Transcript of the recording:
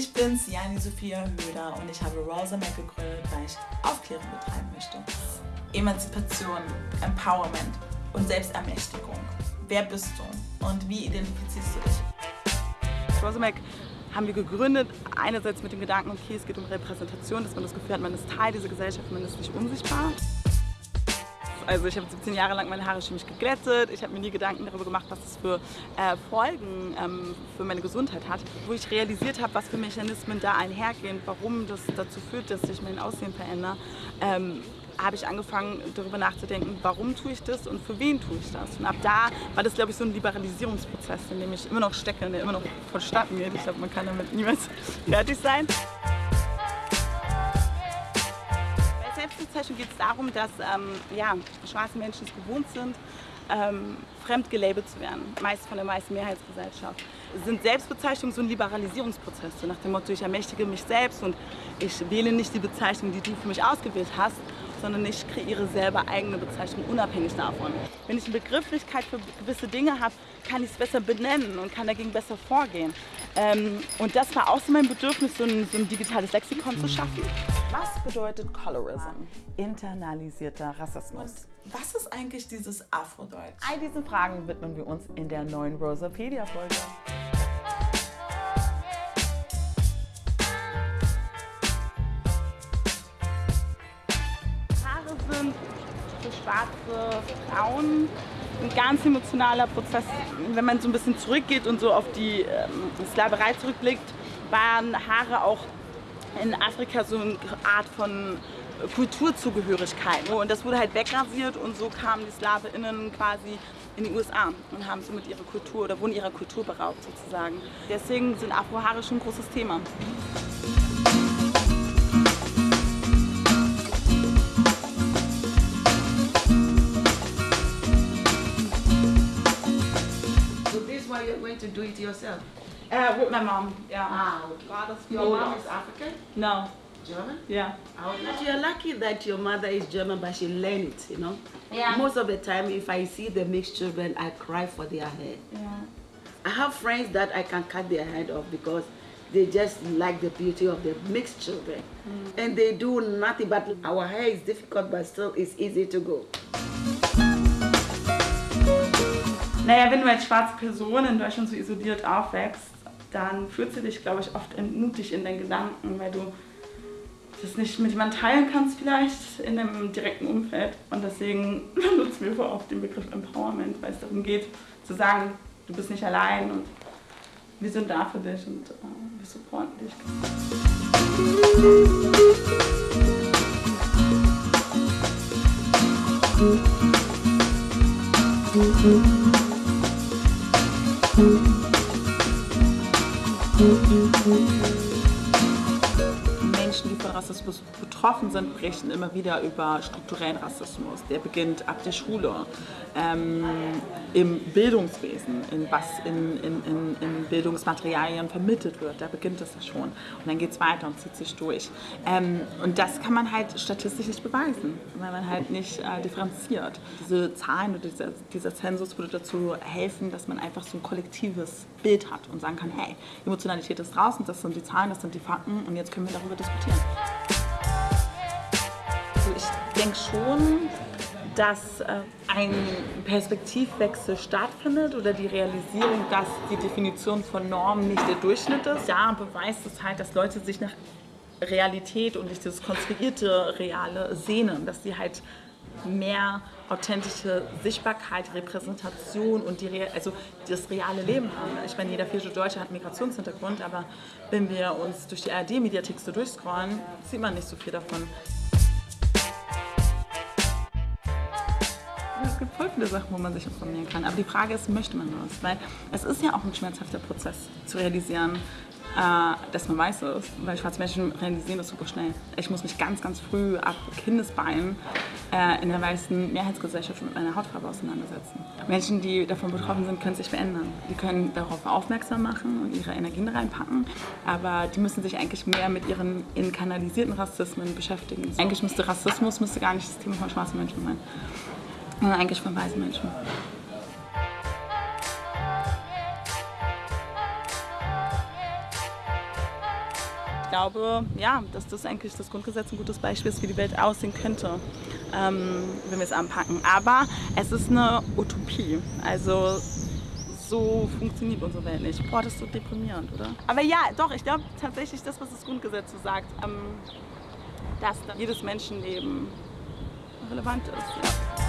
Ich bin Siani Sophia Höder und ich habe Rosa Mac gegründet, weil ich Aufklärung betreiben möchte. Emanzipation, Empowerment und Selbstermächtigung. Wer bist du und wie identifizierst du dich? Rosa Mac haben wir gegründet, einerseits mit dem Gedanken, okay, es geht um Repräsentation, dass man das Gefühl hat, man ist Teil dieser Gesellschaft, man ist nicht unsichtbar. Also ich habe 17 Jahre lang meine Haare chemisch geglättet. Ich habe mir nie Gedanken darüber gemacht, was das für äh, Folgen ähm, für meine Gesundheit hat. Wo ich realisiert habe, was für Mechanismen da einhergehen, warum das dazu führt, dass sich mein Aussehen verändert, ähm, habe ich angefangen darüber nachzudenken, warum tue ich das und für wen tue ich das. Und ab da war das, glaube ich, so ein Liberalisierungsprozess, in dem ich immer noch stecke und der immer noch vonstatten geht. Ich glaube, man kann damit niemals fertig sein. Selbstbezeichnung geht es darum, dass ähm, ja, schwarze Menschen es gewohnt sind, ähm, fremd gelabelt zu werden, meist von der meisten Mehrheitsgesellschaft. Sind Selbstbezeichnungen so ein Liberalisierungsprozess, so nach dem Motto, ich ermächtige mich selbst und ich wähle nicht die Bezeichnung, die du für mich ausgewählt hast, sondern ich kreiere selber eigene Bezeichnungen unabhängig davon. Wenn ich eine Begrifflichkeit für gewisse Dinge habe, kann ich es besser benennen und kann dagegen besser vorgehen. Ähm, und das war auch so mein Bedürfnis, so ein, so ein digitales Lexikon zu schaffen. Was bedeutet Colorism? Internalisierter Rassismus. Was ist eigentlich dieses Afrodeutsch? All diesen Fragen widmen wir uns in der neuen Rosapedia-Folge. Schwarze Frauen ein ganz emotionaler Prozess. Wenn man so ein bisschen zurückgeht und so auf die ähm, Sklaverei zurückblickt, waren Haare auch in Afrika so eine Art von Kulturzugehörigkeit. Und das wurde halt wegrasiert und so kamen die SklaveInnen quasi in die USA und haben somit ihre Kultur oder wurden ihrer Kultur beraubt sozusagen. Deswegen sind Afrohaare schon ein großes Thema. Do it yourself? Uh, with my mom, yeah. Ah, okay. Father's Your mom is African? No, German? yeah. But you're lucky that your mother is German, but she learned it, you know? Yeah. Most of the time, if I see the mixed children, I cry for their hair. Yeah. I have friends that I can cut their head off because they just like the beauty of the mixed children. And they do nothing, but our hair is difficult, but still it's easy to go. Naja, wenn du als schwarze Person in Deutschland so isoliert aufwächst, dann fühlst du dich, glaube ich, oft entmutigt in deinen Gedanken, weil du das nicht mit jemandem teilen kannst vielleicht in deinem direkten Umfeld. Und deswegen benutzen wir vor oft den Begriff Empowerment, weil es darum geht, zu sagen, du bist nicht allein und wir sind da für dich und äh, wir supporten dich. Menschen, die von Rassismus betroffen sind, berichten immer wieder über strukturellen Rassismus. Der beginnt ab der Schule, ähm, im Bildungswesen, in was in, in, in, in Bildungsmaterialien vermittelt wird. Da beginnt es ja schon. Und dann geht es weiter und zieht sich durch. Ähm, und das kann man halt statistisch nicht beweisen, weil man halt nicht äh, differenziert. Diese Zahlen oder dieser, dieser Zensus würde dazu helfen, dass man einfach so ein kollektives Bild hat und sagen kann, hey, Emotionalität ist draußen, das sind die Zahlen, das sind die Fakten und jetzt können wir darüber diskutieren. Denke schon, dass äh, ein Perspektivwechsel stattfindet oder die Realisierung, dass die Definition von Normen nicht der Durchschnitt ist. Ja, beweist es halt, dass Leute sich nach Realität und nicht dieses konstruierte Reale sehnen, dass sie halt mehr authentische Sichtbarkeit, Repräsentation und die, Re- also das reale Leben haben. Ich meine, jeder vierte Deutsche hat Migrationshintergrund, aber wenn wir uns durch die ARD-Mediathek so durchscrollen, sieht man nicht so viel davon. Viele Sachen, wo man sich informieren kann. Aber die Frage ist, möchte man das? Weil es ist ja auch ein schmerzhafter Prozess zu realisieren, äh, dass man weiß ist. Weil schwarze Menschen realisieren das super schnell. Ich muss mich ganz, ganz früh ab Kindesbeinen äh, in der weißen Mehrheitsgesellschaft mit meiner Hautfarbe auseinandersetzen. Menschen, die davon betroffen sind, können sich verändern. Die können darauf aufmerksam machen und ihre Energien reinpacken. Aber die müssen sich eigentlich mehr mit ihren internalisierten Rassismen beschäftigen. Eigentlich müsste Rassismus müsste gar nicht das Thema von schwarzen Menschen sein sondern eigentlich von weißen Menschen. glaube, ja, dass das eigentlich das Grundgesetz ein gutes Beispiel ist, wie die Welt aussehen könnte, ähm, wenn wir es anpacken. Aber es ist eine Utopie. Also so funktioniert unsere Welt nicht. Boah, das ist so deprimierend, oder? Aber ja, doch, ich glaube tatsächlich das, was das Grundgesetz so sagt, ähm, dass jedes Menschenleben relevant ist. Ja.